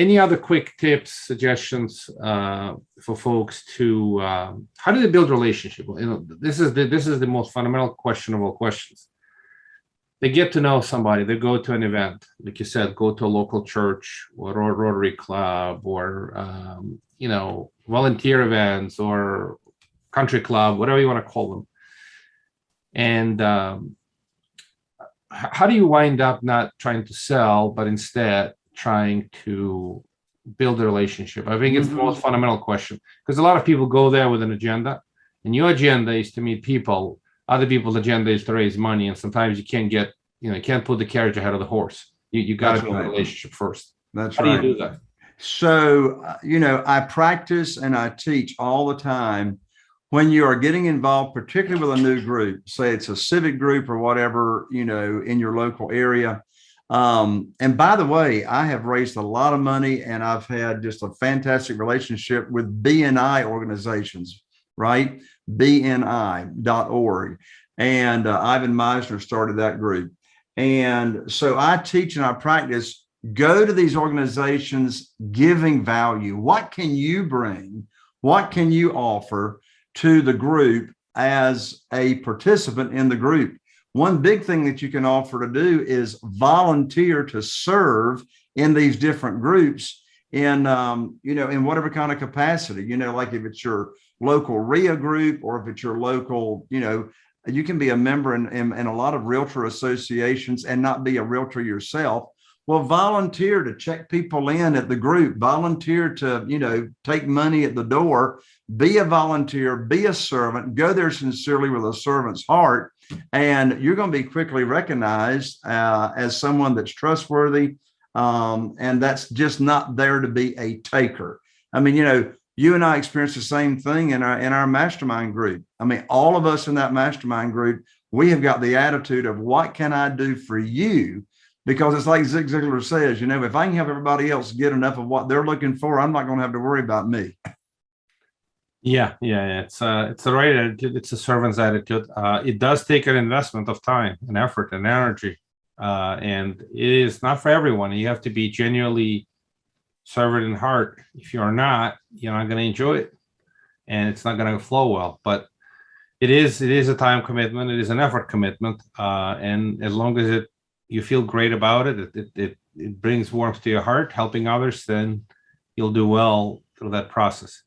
any other quick tips, suggestions uh, for folks to um, how do they build relationship? You know, this is the this is the most fundamental question of all questions. They get to know somebody. They go to an event, like you said, go to a local church or a Rotary Club or um, you know volunteer events or country club, whatever you want to call them. And um, how do you wind up not trying to sell, but instead trying to build a relationship? I think it's mm -hmm. the most mm-hmm. fundamental question because a lot of people go there with an agenda and your agenda is to meet people. Other people's agenda is to raise money. And sometimes you can't get, you know, you can't put the carriage ahead of the horse. You, you got to build right. a relationship first. That's How right. do you do that? So, uh, you know, I practice and I teach all the time when you are getting involved, particularly with a new group, say it's a civic group or whatever, you know, in your local area, um, and by the way, I have raised a lot of money and I've had just a fantastic relationship with BNI organizations, right? BNI.org. And uh, Ivan Misner started that group. And so I teach and I practice, go to these organizations giving value. What can you bring? What can you offer to the group as a participant in the group? One big thing that you can offer to do is volunteer to serve in these different groups in, um, you know, in whatever kind of capacity, you know, like if it's your local RIA group or if it's your local, you know, you can be a member in, in, in a lot of realtor associations and not be a realtor yourself. Well, volunteer to check people in at the group, volunteer to, you know, take money at the door, be a volunteer, be a servant, go there sincerely with a servant's heart and you're going to be quickly recognized uh, as someone that's trustworthy. Um, and that's just not there to be a taker. I mean, you know, you and I experienced the same thing in our in our mastermind group. I mean, all of us in that mastermind group, we have got the attitude of what can I do for you? Because it's like Zig Ziglar says, you know, if I can help everybody else get enough of what they're looking for, I'm not going to have to worry about me. Yeah, yeah. It's uh, it's the right attitude. It's a servant's attitude. Uh, it does take an investment of time and effort and energy, uh, and it is not for everyone. You have to be genuinely servant in heart. If you're not, you're not going to enjoy it, and it's not going to flow well. But it is it is a time commitment. It is an effort commitment, uh, and as long as it you feel great about it, it, it, it, it brings warmth to your heart, helping others, then you'll do well through that process.